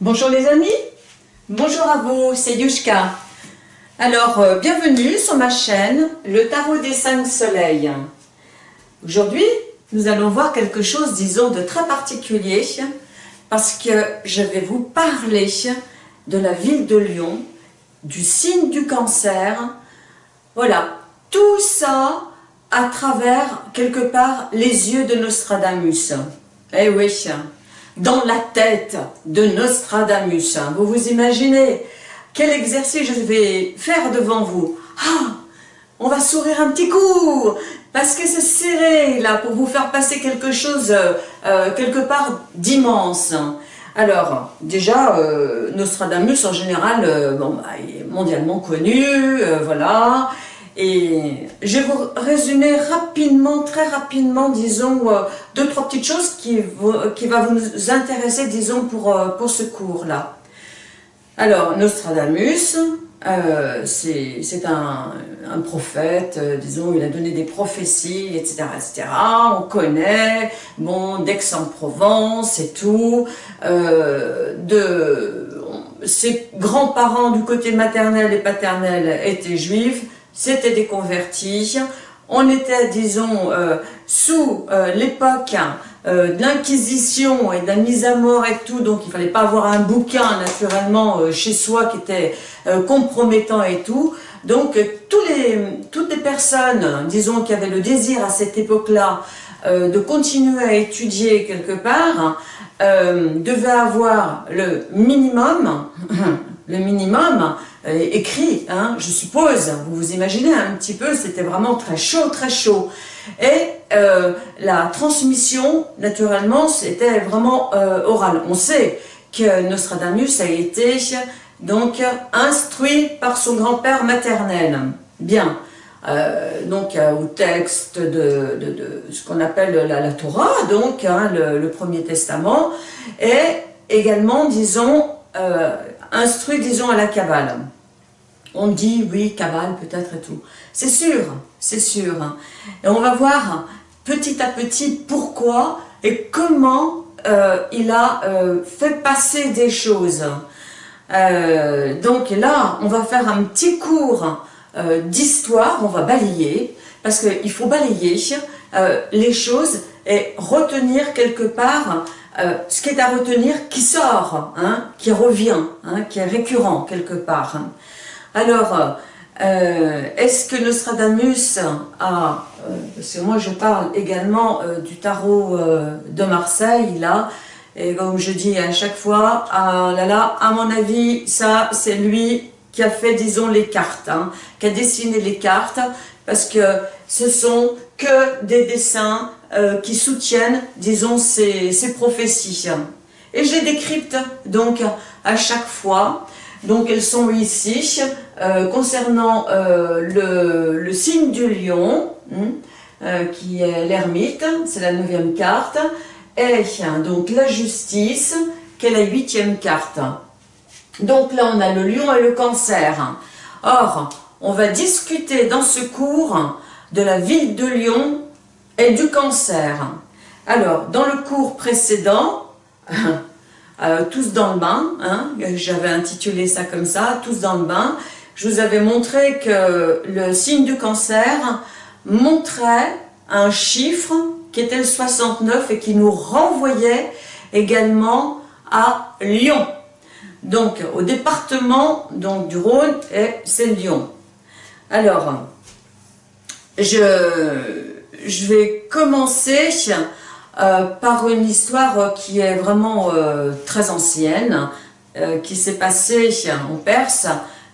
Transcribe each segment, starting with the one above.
Bonjour les amis, bonjour à vous, c'est Yushka. Alors, euh, bienvenue sur ma chaîne, le Tarot des cinq soleils. Aujourd'hui, nous allons voir quelque chose, disons, de très particulier, parce que je vais vous parler de la ville de Lyon, du signe du cancer. Voilà, tout ça à travers, quelque part, les yeux de Nostradamus. Eh oui, dans la tête de Nostradamus. Vous vous imaginez quel exercice je vais faire devant vous Ah On va sourire un petit coup parce que c'est serré là pour vous faire passer quelque chose euh, quelque part d'immense. Alors, déjà, euh, Nostradamus, en général, euh, bon, bah, est mondialement connu, voilà, et je vais vous résumer rapidement, très rapidement, disons, deux, trois petites choses qui, qui va vous intéresser, disons, pour, pour ce cours-là. Alors, Nostradamus, euh, c'est un, un, prophète, euh, disons, il a donné des prophéties, etc., etc. On connaît, bon, d'Aix-en-Provence et tout. Euh, de, ses grands-parents du côté maternel et paternel étaient juifs, c'était des convertis. On était, disons, euh, sous euh, l'époque euh, de l'inquisition et de la mise à mort et tout, donc il fallait pas avoir un bouquin naturellement chez soi qui était compromettant et tout. Donc toutes les personnes, disons, qui avaient le désir à cette époque-là de continuer à étudier quelque part, devaient avoir le minimum, le minimum écrit, hein, je suppose, vous vous imaginez un petit peu, c'était vraiment très chaud, très chaud. Et euh, la transmission, naturellement, c'était vraiment euh, oral. On sait que Nostradamus a été donc instruit par son grand-père maternel. Bien. Euh, donc au texte de, de, ce qu'on appelle la, Torah, donc hein, le, Premier Testament, et également, disons, instruit, disons, à la Kabbale. On dit, oui, Kabbale peut-être et tout. C'est sûr, c'est sûr. Et on va voir petit à petit pourquoi et comment euh, il a euh, fait passer des choses. Euh, donc là, on va faire un petit cours d'histoire, on va balayer, parce qu'il faut balayer les choses et retenir quelque part ce qui est à retenir qui sort, hein, qui revient, hein, qui est récurrent quelque part. Alors, euh, est-ce que Nostradamus a, euh, parce que moi je parle également euh, du tarot de Marseille, là, et comme je dis à chaque fois, ah là, à mon avis, ça c'est lui qui a fait, disons, les cartes, hein, qui a dessiné les cartes, parce que ce sont que des dessins qui soutiennent, disons, ces, ces prophéties. Et je les décrypte donc à chaque fois. Donc elles sont ici, euh, concernant euh, le, signe du lion, hein, euh, qui est l'ermite, c'est la neuvième carte, et donc la justice, qui est la huitième carte. Donc là, on a le lion et le cancer. Or, on va discuter dans ce cours de la ville de Lyon et du cancer. Alors, dans le cours précédent, tous dans le bain, hein, j'avais intitulé ça comme ça, tous dans le bain, je vous avais montré que le signe du cancer montrait un chiffre qui était le 69 et qui nous renvoyait également à Lyon. Donc au département donc, du Rhône, c'est Lyon. Alors, je, vais commencer euh, par une histoire qui est vraiment euh, très ancienne, euh, qui s'est passée en Perse,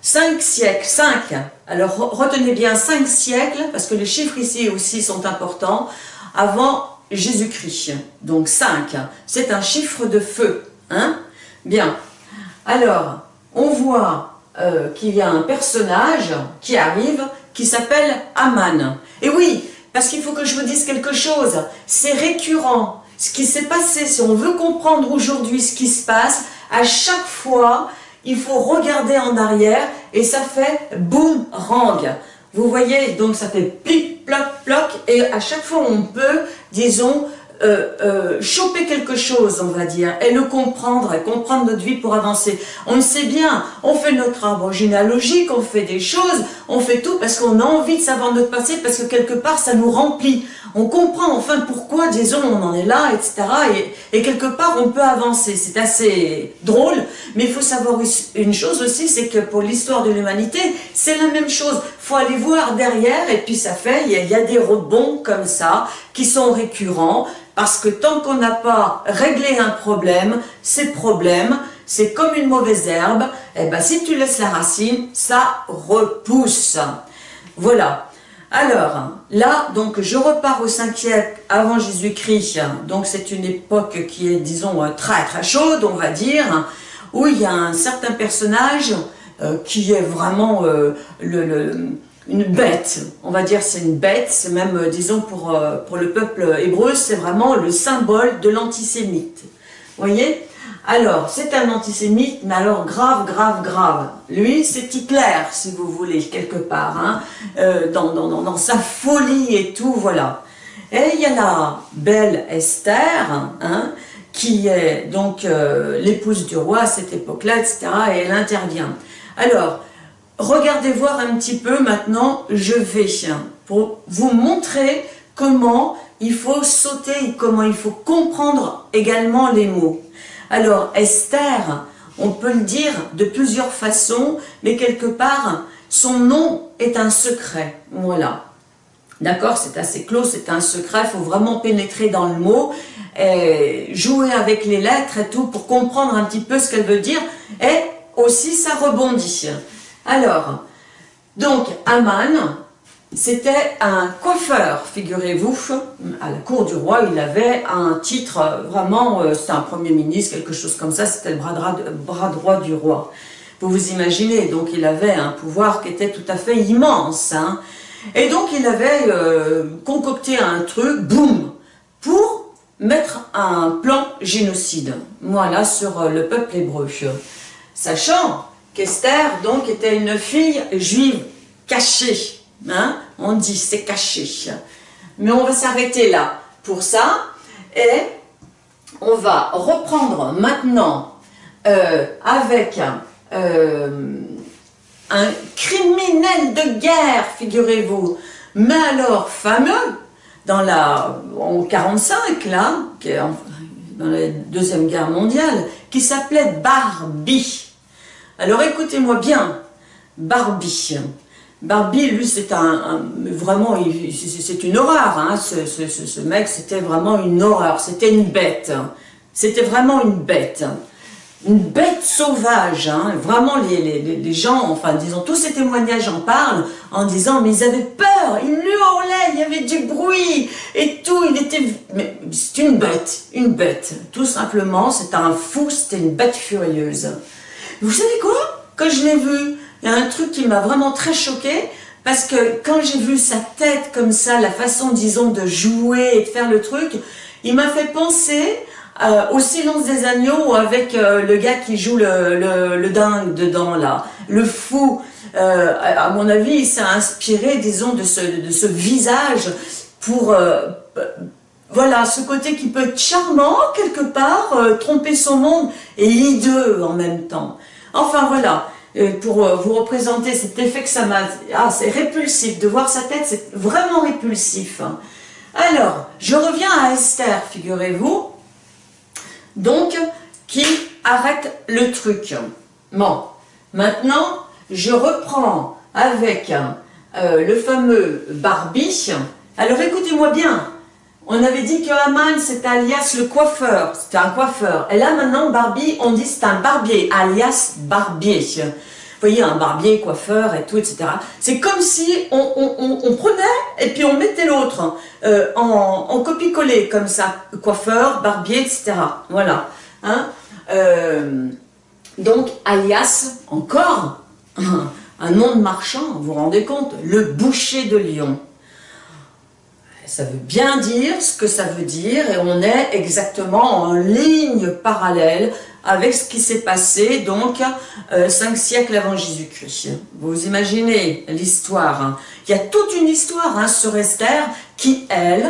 Cinq siècles, cinq. Alors retenez bien cinq siècles, parce que les chiffres ici aussi sont importants, avant Jésus-Christ. Donc cinq, c'est un chiffre de feu. Hein Bien. Alors, on voit euh, qu'il y a un personnage qui arrive, qui s'appelle Aman. Et oui, parce qu'il faut que je vous dise quelque chose, c'est récurrent. Ce qui s'est passé, si on veut comprendre aujourd'hui ce qui se passe, à chaque fois, il faut regarder en arrière et ça fait boomerang. Vous voyez, donc ça fait plic, ploc, ploc et à chaque fois on peut, disons, euh, euh, choper quelque chose, on va dire, et le comprendre, et comprendre notre vie pour avancer. On le sait bien, on fait notre arbre généalogique, on fait des choses, on fait tout parce qu'on a envie de savoir notre passé, parce que quelque part, ça nous remplit. On comprend enfin pourquoi, disons, on en est là, etc. Et, et quelque part, on peut avancer. C'est assez drôle, mais il faut savoir une chose aussi, c'est que pour l'histoire de l'humanité, c'est la même chose. Faut aller voir derrière, et puis ça fait, il y, a, des rebonds comme ça, qui sont récurrents, parce que tant qu'on n'a pas réglé un problème, ces problèmes, c'est comme une mauvaise herbe, et eh ben si tu laisses la racine, ça repousse. Voilà. Alors, là, donc, je repars au 5 siècle avant Jésus-Christ. Donc, c'est une époque qui est, disons, très très chaude, on va dire, où il y a un certain personnage euh, qui est vraiment euh, une bête. On va dire c'est une bête, c'est même, euh, disons, pour, pour le peuple hébreu, c'est vraiment le symbole de l'antisémite. Voyez? Alors, c'est un antisémite, mais alors grave, grave, grave. Lui, c'est Hitler, si vous voulez, quelque part, hein, euh, dans, dans, dans, sa folie et tout, voilà. Et il y a la belle Esther, hein, qui est donc l'épouse du roi à cette époque-là, etc., et elle intervient. Alors, regardez voir un petit peu maintenant, je vais, pour vous montrer comment il faut sauter, comment il faut comprendre également les mots. Alors, Esther, on peut le dire de plusieurs façons, mais quelque part, son nom est un secret. Voilà. D'accord C'est assez clos, c'est un secret, il faut vraiment pénétrer dans le mot, jouer avec les lettres et tout pour comprendre un petit peu ce qu'elle veut dire, aussi ça rebondit. Alors, donc, Aman, c'était un coiffeur, figurez-vous, à la cour du roi, il avait un titre, vraiment, euh, c'était un premier ministre, quelque chose comme ça, c'était le bras droit, du roi. Vous vous imaginez, donc il avait un pouvoir qui était tout à fait immense. Hein. Et donc il avait euh, concocté un truc, boum, pour mettre un plan génocide, voilà, sur euh, le peuple hébreu. Sachant qu'Esther, donc, était une fille juive cachée, Hein? On dit c'est caché. Mais on va s'arrêter là pour ça et on va reprendre maintenant euh, avec euh, un criminel de guerre, figurez-vous, mais alors fameux, dans la, en 45, là, dans la Deuxième Guerre mondiale, qui s'appelait Barbie. Alors écoutez-moi bien, Barbie. Barbie, lui, c'est un, vraiment, une horreur. Hein. Ce, mec, c'était vraiment une horreur. C'était une bête. C'était vraiment une bête. Une bête sauvage. Hein. Vraiment, les, gens, enfin, disons, tous ces témoignages en parlent en disant, mais ils avaient peur, ils hurlaient, il y avait du bruit et tout. Il était, c'est une bête, une bête. Tout simplement, c'est un fou, c'était une bête furieuse. Vous savez quoi? Quand je l'ai vu, il y a un truc qui m'a vraiment très choqué parce que quand j'ai vu sa tête comme ça, la façon, disons, de jouer et de faire le truc, il m'a fait penser euh, au silence des agneaux avec euh, le gars qui joue le, le, dingue dedans là, le fou. Euh, à mon avis, il s'est inspiré, disons, de ce, de ce visage pour voilà, ce côté qui peut être charmant quelque part, tromper son monde et hideux en même temps. Enfin voilà, pour euh, vous représenter cet effet que ça m'a... Ah, c'est répulsif, de voir sa tête, c'est vraiment répulsif. Alors, je reviens à Esther, figurez-vous, donc, qui arrête le truc. Bon, maintenant, je reprends avec euh, le fameux Barbie. Alors, écoutez-moi bien, on avait dit que Haman, c'est alias le coiffeur, c'était un coiffeur. Et là, maintenant, Barbie, on dit c'est un barbier, alias barbier. Vous voyez, un barbier, coiffeur et tout, etc. C'est comme si on, prenait et puis on mettait l'autre euh, en, copie-coller, comme ça. Coiffeur, barbier, etc. Voilà. Hein? Euh, donc, alias, encore, un nom de marchand, vous vous rendez compte? Le boucher de Lyon ça veut bien dire ce que ça veut dire et on est exactement en ligne parallèle avec ce qui s'est passé donc euh, cinq siècles avant Jésus-Christ. Vous imaginez l'histoire. Hein. Il y a toute une histoire hein, sur Esther qui, elle,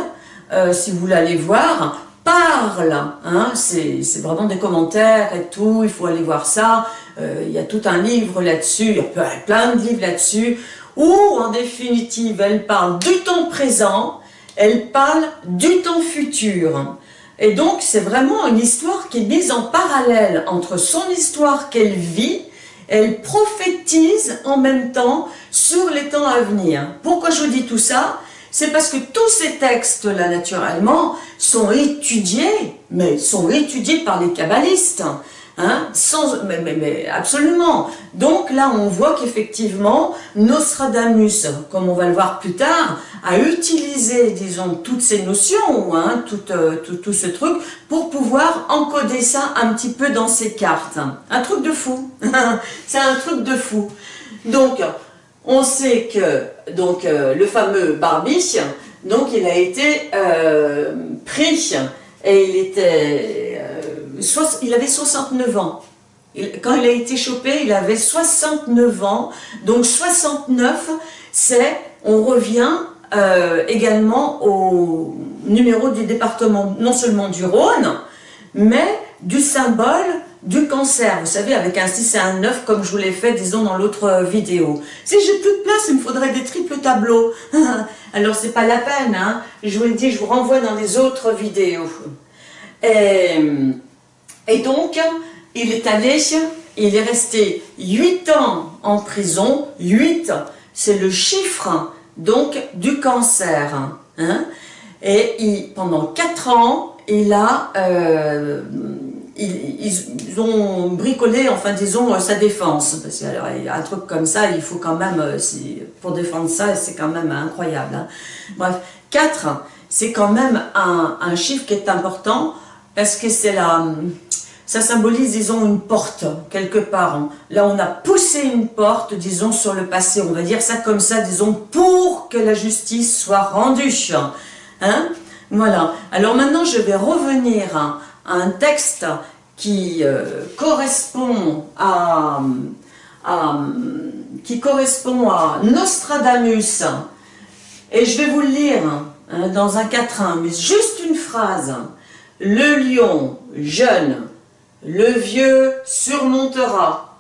euh, si vous l'allez voir, parle, hein, c'est vraiment des commentaires et tout, il faut aller voir ça, euh, il y a tout un livre là-dessus, il y a plein de livres là-dessus, où en définitive elle parle du temps présent, elle parle du temps futur. Et donc c'est vraiment une histoire qui est mise en parallèle entre son histoire qu'elle vit, elle prophétise en même temps sur les temps à venir. Pourquoi je vous dis tout ça? C'est parce que tous ces textes-là, naturellement, sont étudiés, mais sont étudiés par les kabbalistes. Hein, mais, absolument. Donc là, on voit qu'effectivement, Nostradamus, comme on va le voir plus tard, a utilisé, disons, toutes ces notions, hein, tout, euh, tout, tout, ce truc, pour pouvoir encoder ça un petit peu dans ses cartes. Un truc de fou. C'est un truc de fou. Donc, on sait que donc euh, le fameux Barbie, donc il a été euh, pris et il était il avait 69 ans. Quand il a été chopé, il avait 69 ans. Donc 69, c'est, on revient euh, également au numéro du département, non seulement du Rhône, mais du symbole du cancer, vous savez, avec un 6 et un 9, comme je vous l'ai fait, disons, dans l'autre vidéo. Si j'ai plus de place, il me faudrait des triples tableaux. Alors, c'est pas la peine, hein. Je vous le dis, je vous renvoie dans les autres vidéos. Et donc, il est allé, il est resté 8 ans en prison, 8, c'est le chiffre donc du cancer. Hein. Et pendant 4 ans, il a, euh, ils, ont bricolé, enfin disons, sa défense. Parce un truc comme ça, il faut quand même, euh, pour défendre ça, c'est quand même incroyable. Hein. Bref, 4, c'est quand même un chiffre qui est important, parce que c'est la ça symbolise, disons, une porte, quelque part. Là, on a poussé une porte, disons, sur le passé. On va dire ça comme ça, disons, pour que la justice soit rendue. Hein Voilà. Alors maintenant, je vais revenir à, un texte qui euh, correspond à, qui correspond à Nostradamus. Et je vais vous le lire hein, dans un quatrain, mais juste une phrase. Le lion jeune le vieux surmontera.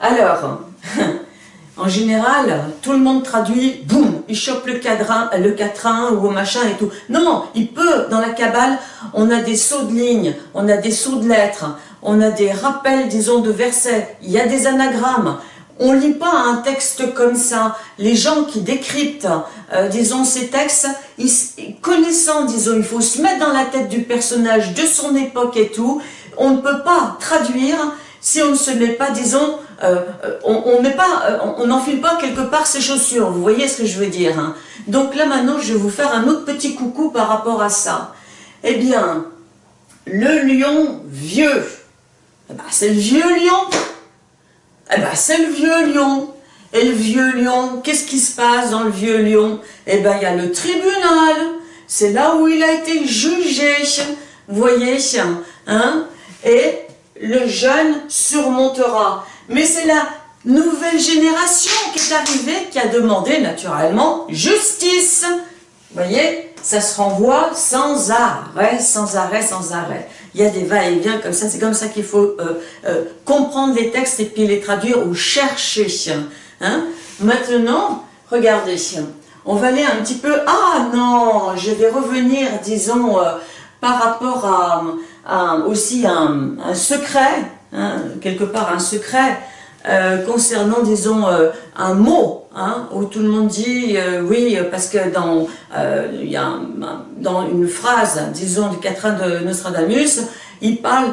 Alors, en général, tout le monde traduit, boum, il chope le cadran, le quatrain ou machin et tout. Non, il peut, dans la cabale, on a des sauts de lignes, on a des sauts de lettres, on a des rappels, disons, de versets, il y a des anagrammes. On lit pas un texte comme ça. Les gens qui décryptent, euh, disons, ces textes, connaissant, disons, il faut se mettre dans la tête du personnage de son époque et tout, on ne peut pas traduire si on ne se met pas, disons, euh, euh, on met pas, euh, on n'enfile pas quelque part ses chaussures, vous voyez ce que je veux dire. Hein. Donc là maintenant, je vais vous faire un autre petit coucou par rapport à ça. Eh bien, le lion vieux, eh ben, c'est le vieux lion, eh ben, c'est le vieux lion. Et le vieux lion, qu'est-ce qui se passe dans le vieux lion? Eh bien, il y a le tribunal, c'est là où il a été jugé, vous voyez, hein et le jeune surmontera. Mais c'est la nouvelle génération qui est arrivée, qui a demandé naturellement justice. Vous voyez, ça se renvoie sans arrêt, sans arrêt, sans arrêt. Il y a des va-et-vient comme ça, c'est comme ça qu'il faut euh, euh, comprendre les textes et puis les traduire ou chercher. Hein. Maintenant, regardez, on va aller un petit peu, ah non, je vais revenir, disons, euh, par rapport à, aussi un, secret, hein, quelque part un secret, euh, concernant, disons, euh, un mot, hein, où tout le monde dit euh, oui, parce que dans, y a dans une phrase, disons, du quatrain de Nostradamus, il parle,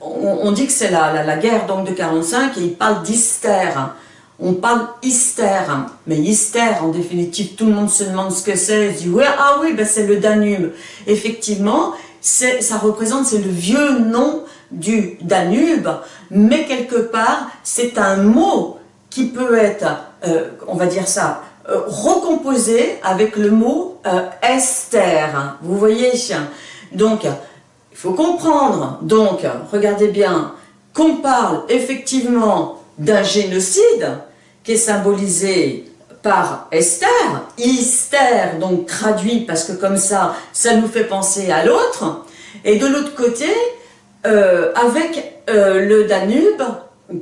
on, dit que c'est la, la, guerre donc de 45, et il parle d'hystère. On parle hystère, mais hystère, en définitive, tout le monde se demande ce que c'est, il dit ouais, ah oui, ben c'est le Danube. Effectivement, ça représente, c'est le vieux nom du Danube, mais quelque part, c'est un mot qui peut être, euh, on va dire ça, euh, recomposé avec le mot euh, Esther. Vous voyez Donc, il faut comprendre, donc, regardez bien, qu'on parle effectivement d'un génocide qui est symbolisé par Esther, Esther, donc traduit parce que comme ça, ça nous fait penser à l'autre, et de l'autre côté, euh, avec euh, le Danube,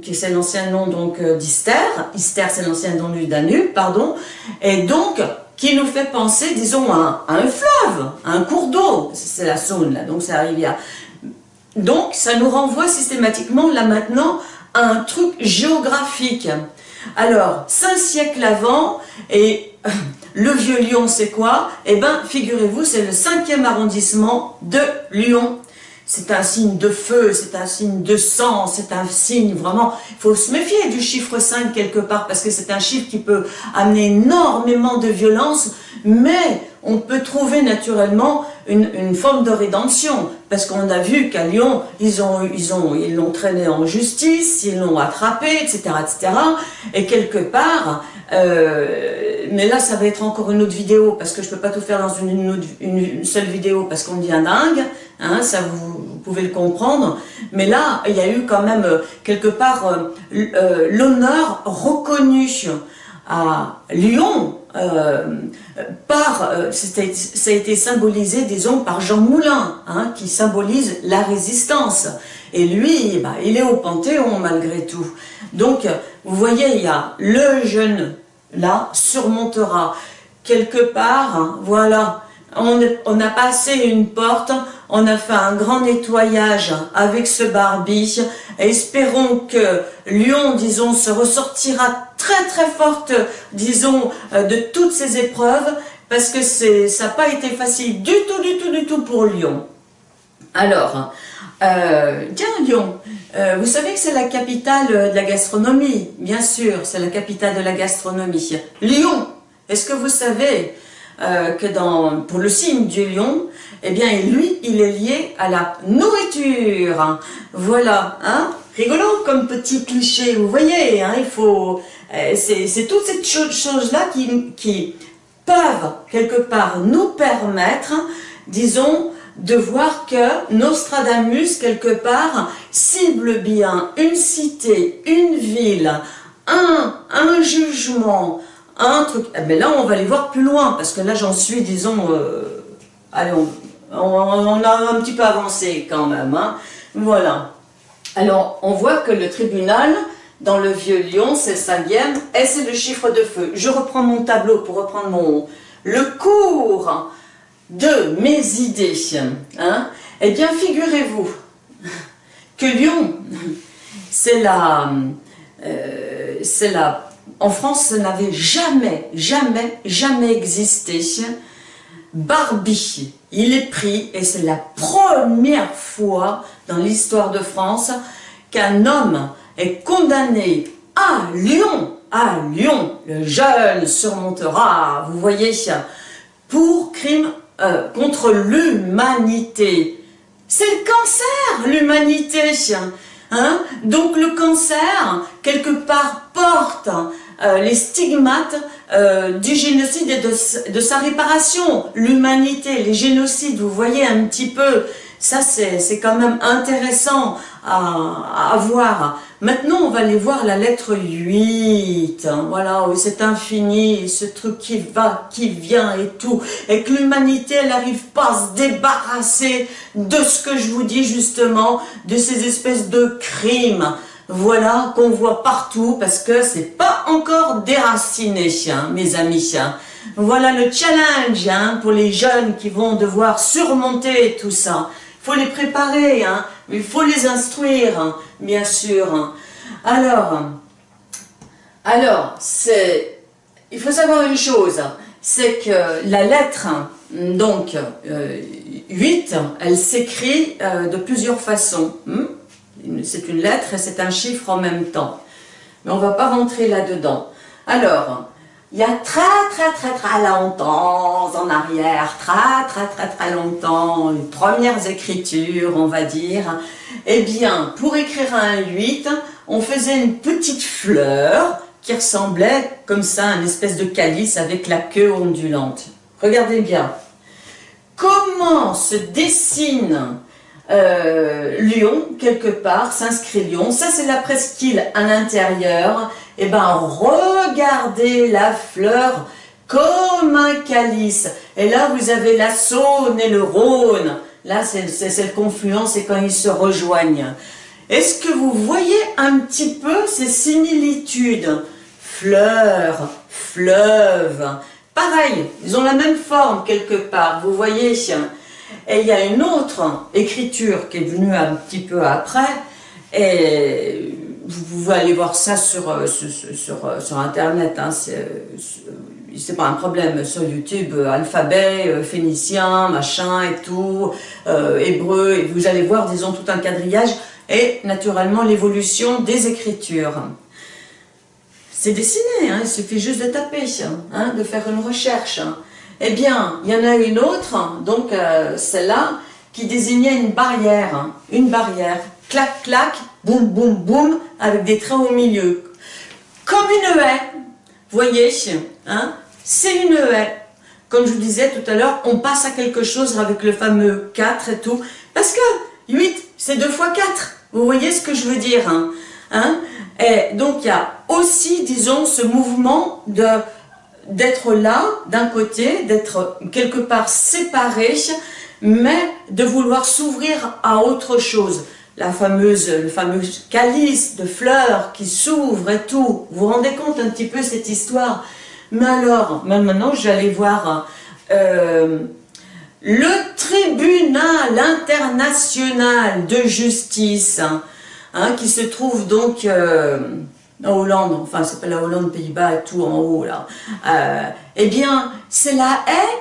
qui c'est l'ancien nom donc d'Ister, Ister c'est l'ancien nom du Danube, pardon, et donc qui nous fait penser, disons, à, un fleuve, à un cours d'eau, c'est la Saône là, donc c'est la rivière. Donc ça nous renvoie systématiquement là maintenant à un truc géographique. Alors, cinq siècles avant, et le vieux Lyon c'est quoi? Eh bien, figurez-vous, c'est le cinquième arrondissement de Lyon. C'est un signe de feu, c'est un signe de sang, c'est un signe vraiment, il faut se méfier du chiffre 5 quelque part, parce que c'est un chiffre qui peut amener énormément de violence, mais on peut trouver naturellement une, forme de rédemption, parce qu'on a vu qu'à Lyon, ils ont, ils ont, ils l'ont traîné en justice, ils l'ont attrapé, etc., etc., et quelque part, euh, mais là, ça va être encore une autre vidéo, parce que je peux pas tout faire dans une, seule vidéo, parce qu'on devient dingue, Hein, ça vous, pouvez le comprendre. Mais là, il y a eu quand même quelque part euh, euh, l'honneur reconnu à Lyon par, ça a été symbolisé, disons, par Jean Moulin, hein, qui symbolise la résistance. Et lui, bah, il est au Panthéon malgré tout. Donc, vous voyez, il y le jeune, là, surmontera. Quelque part, hein, voilà, on, on a passé une porte, on a fait un grand nettoyage avec ce Barbie. Espérons que Lyon, disons, se ressortira très très forte, disons, euh, de toutes ces épreuves, parce que ça n'a pas été facile du tout, du tout, du tout pour Lyon. Alors, euh, tiens Lyon, euh, vous savez que c'est la capitale de la gastronomie, bien sûr, c'est la capitale de la gastronomie. Lyon, est-ce que vous savez que dans, pour le signe du lion, eh bien lui, il est lié à la nourriture. Voilà, hein rigolo comme petit cliché, vous voyez, hein, il faut... Euh, c'est toutes ces choses-là qui, peuvent quelque part nous permettre, disons, de voir que Nostradamus, quelque part, cible bien une cité, une ville, un, un jugement, un truc. Mais eh ben là, on va aller voir plus loin, parce que là, j'en suis, disons, euh, allez, on, a un petit peu avancé quand même. Hein. Voilà. Alors, on voit que le tribunal, dans le vieux Lyon, c'est cinquième, et c'est le chiffre de feu. Je reprends mon tableau pour reprendre mon... Le cours de mes idées. Hein. Eh bien, figurez-vous que Lyon, c'est la... Euh, c'est la en France, ça n'avait jamais, jamais, jamais existé. Barbie, il est pris, et c'est la première fois dans l'histoire de France qu'un homme est condamné à Lyon, à Lyon, le jeune surmontera, vous voyez, pour crime euh, contre l'humanité. C'est le cancer, l'humanité. Hein Donc le cancer, quelque part, porte euh, les stigmates euh, du génocide et de, sa réparation. L'humanité, les génocides, vous voyez un petit peu, ça c'est quand même intéressant à, voir. Maintenant, on va aller voir la lettre 8. Hein, voilà, c'est infini, ce truc qui va, qui vient et tout. Et que l'humanité, elle n'arrive pas à se débarrasser de ce que je vous dis justement, de ces espèces de crimes voilà, qu'on voit partout, parce que c'est pas encore déraciné, hein, mes amis. Hein. Voilà le challenge hein, pour les jeunes qui vont devoir surmonter tout ça. Il faut les préparer, hein, il faut les instruire, bien sûr. Alors, alors il faut savoir une chose, c'est que la lettre, donc euh, 8, elle s'écrit euh, de plusieurs façons. C'est une lettre et c'est un chiffre en même temps. Mais on ne va pas rentrer là-dedans. Alors, il y a très très très très longtemps en arrière, très très très très longtemps, les premières écritures, on va dire, eh bien, pour écrire un 8, on faisait une petite fleur qui ressemblait comme ça à une espèce de calice avec la queue ondulante. Regardez bien. Comment se dessine euh, Lyon, quelque part, s'inscrit Lyon. Ça, c'est la presqu'île à l'intérieur. eh ben regardez la fleur comme un calice. Et là, vous avez la Saône et le Rhône. Là, c'est cette confluence et quand ils se rejoignent. Est-ce que vous voyez un petit peu ces similitudes? Fleurs, fleuve, pareil, ils ont la même forme quelque part, vous voyez Et il y a une autre écriture qui est venue un petit peu après, et vous pouvez aller voir ça sur, euh, euh, sur, Internet, hein, c'est pas un problème sur YouTube, euh, alphabet, phénicien, machin et tout, hébreu, et vous allez voir, disons, tout un quadrillage, et naturellement l'évolution des écritures. C'est dessiné, hein, il suffit juste de taper, hein, de faire une recherche. Eh bien, il y en a une autre, donc celle-là, qui désignait une barrière, une barrière, clac, clac, boum, boum, boum, avec des trains au milieu. Comme une haie, voyez, hein, c'est une haie. Comme je vous disais tout à l'heure, on passe à quelque chose avec le fameux 4 et tout, parce que 8, c'est 2 fois 4. Vous voyez ce que je veux dire hein, hein? Et donc, il y a aussi, disons, ce mouvement de d'être là, d'un côté, d'être quelque part séparé, mais de vouloir s'ouvrir à autre chose la fameuse, le fameux calice de fleurs qui s'ouvre et tout. Vous vous rendez compte un petit peu cette histoire? Mais alors, maintenant j'allais voir euh, le tribunal international de justice hein, qui se trouve donc euh, en Hollande, enfin c'est pas la Hollande, Pays-Bas et tout en haut là. Euh, eh bien, c'est la haie,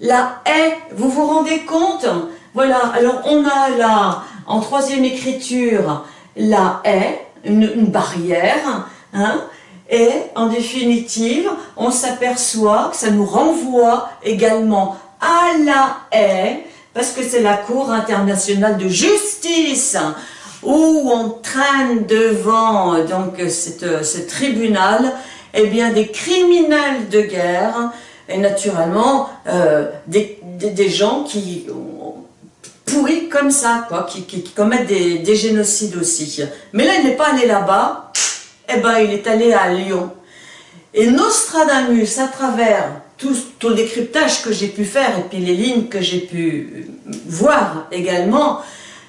la haie, vous vous rendez compte? Voilà, alors on a là en troisième écriture, la haie, une, barrière, hein, et en définitive, on s'aperçoit que ça nous renvoie également à la haie, parce que c'est la Cour internationale de justice, où on traîne devant donc ce tribunal eh bien, des criminels de guerre, et naturellement euh, des, des, gens qui pourris comme ça, quoi, qui, commettent des, génocides aussi. Mais là, il n'est pas allé là-bas, eh ben, il est allé à Lyon. Et Nostradamus, à travers tout, tout le décryptage que j'ai pu faire, et puis les lignes que j'ai pu voir également,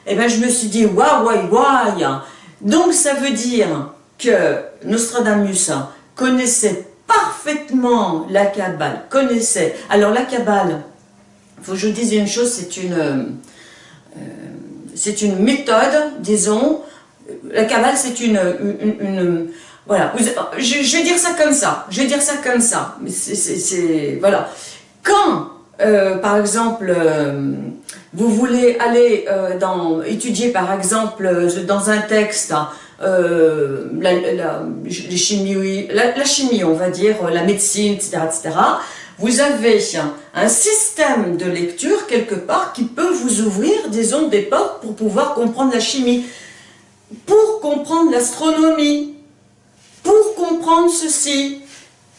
eh ben, je me suis dit, waouh, waouh, waouh. Donc, ça veut dire que Nostradamus connaissait parfaitement la Kabbale, connaissait. Alors, la Kabbale, faut que je vous dise une chose, c'est une euh, c'est une méthode, disons, la cabale c'est une, voilà, je, vais dire ça comme ça, je vais dire ça comme ça, c'est, voilà, quand, euh, par exemple, euh, vous voulez aller dans, étudier par exemple dans un texte, la, les chimie, la, la, chimie, on va dire, la médecine, etc., etc., vous avez un système de lecture quelque part qui peut vous ouvrir, des ondes des portes pour pouvoir comprendre la chimie, pour comprendre l'astronomie, pour comprendre ceci,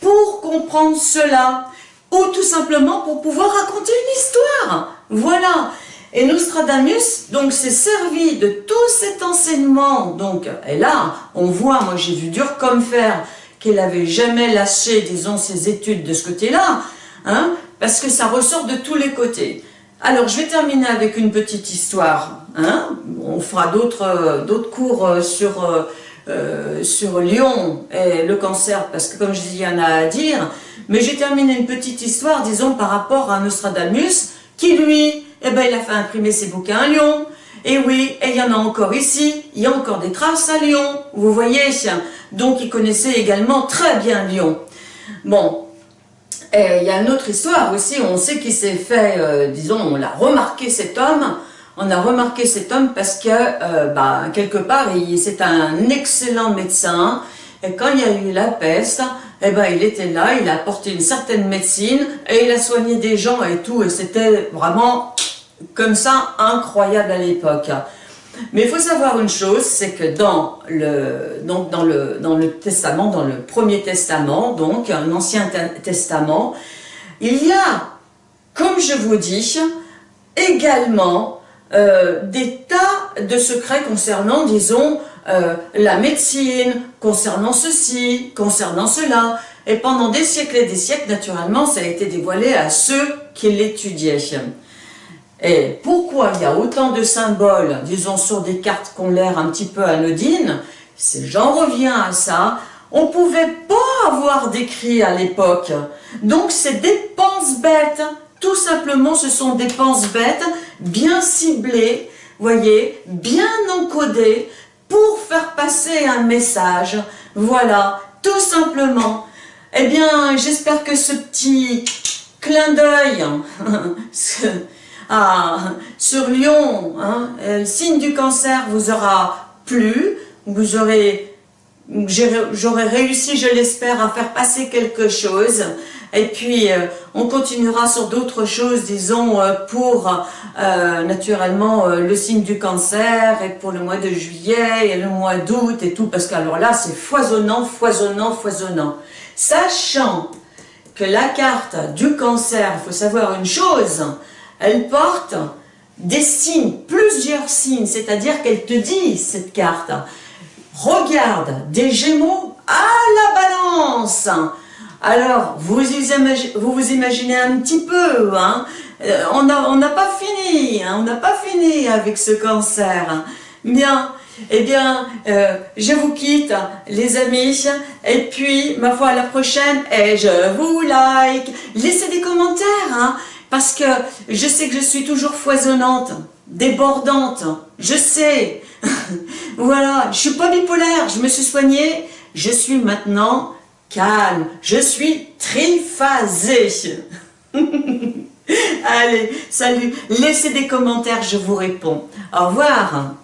pour comprendre cela, ou tout simplement pour pouvoir raconter une histoire. Voilà. Et Nostradamus, donc, s'est servi de tout cet enseignement. Donc, et là, on voit, moi j'ai vu dur comme fer, qu'elle n'avait jamais lâché, disons, ses études de ce côté-là, hein, parce que ça ressort de tous les côtés. Alors, je vais terminer avec une petite histoire. Hein. On fera d'autres euh, cours euh, sur, euh, sur Lyon et le cancer, parce que comme je dis, il y en a à dire. Mais j'ai terminé une petite histoire, disons, par rapport à Nostradamus, qui lui, eh ben, il a fait imprimer ses bouquins à Lyon. Et oui, et il y en a encore ici, il y a encore des traces à Lyon, vous voyez Donc il connaissait également très bien Lyon. Bon, et il y a une autre histoire aussi, on sait qu'il s'est fait, euh, disons, on l'a remarqué cet homme, on a remarqué cet homme parce que, euh, bah, quelque part, c'est un excellent médecin, et quand il y a eu la peste, eh ben, il était là, il a apporté une certaine médecine, et il a soigné des gens et tout, et c'était vraiment comme ça incroyable à l'époque. Mais il faut savoir une chose, c'est que dans le, testament, dans le premier testament, donc l'Ancien Testament, il y a, comme je vous dis, également euh, des tas de secrets concernant, disons, euh, la médecine, concernant ceci, concernant cela. Et pendant des siècles et des siècles, naturellement, ça a été dévoilé à ceux qui l'étudiaient. Et pourquoi il y a autant de symboles, disons, sur des cartes qui ont l'air un petit peu anodines J'en reviens à ça. On pouvait pas avoir d'écrit à l'époque. Donc c'est des penses bêtes. Tout simplement, ce sont des penses bêtes bien ciblées, voyez, bien encodées pour faire passer un message. Voilà, tout simplement. Eh bien, j'espère que ce petit clin d'œil ah, sur Lyon, hein, le signe du cancer vous aura plu, vous aurez, j'aurai réussi, je l'espère, à faire passer quelque chose. Et puis, euh, on continuera sur d'autres choses, disons, euh, pour euh, naturellement le signe du cancer et pour le mois de juillet et le mois d'août et tout, parce que alors là, c'est foisonnant, foisonnant, foisonnant. Sachant que la carte du cancer, il faut savoir une chose, elle porte des signes, plusieurs signes, c'est-à-dire qu'elle te dit, cette carte, regarde, des gémeaux à la balance. Alors, vous vous, imaginez un petit peu, hein euh, on n'a pas fini, hein, on n'a pas fini avec ce cancer. Bien, eh bien, euh, je vous quitte, les amis, et puis, ma foi, à la prochaine, et je vous like. Laissez des commentaires, hein, parce que je sais que je suis toujours foisonnante, débordante, je sais. voilà, je suis pas bipolaire, je me suis soignée, je suis maintenant calme, je suis triphasée. Allez, salut, laissez des commentaires, je vous réponds. Au revoir.